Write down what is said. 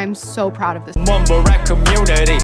I'm so proud of this. Mumble rap community.